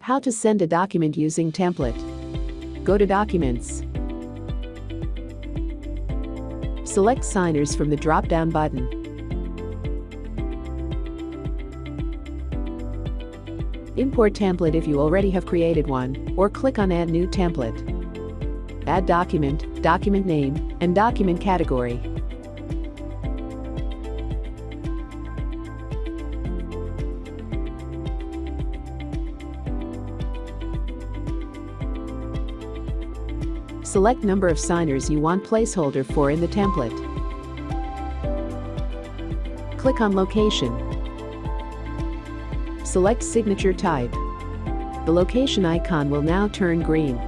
How to send a document using template. Go to Documents. Select Signers from the drop-down button. Import template if you already have created one, or click on Add New Template. Add document, document name, and document category. Select number of signers you want placeholder for in the template. Click on Location. Select Signature Type. The location icon will now turn green.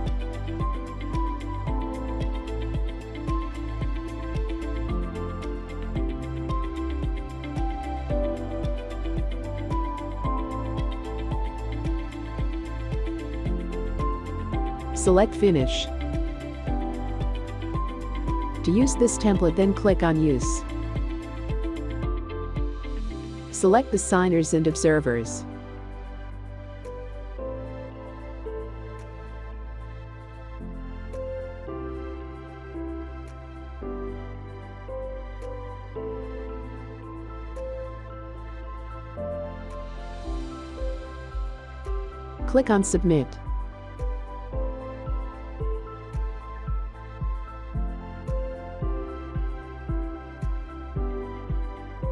Select Finish. To use this template then click on Use. Select the signers and observers. Click on Submit.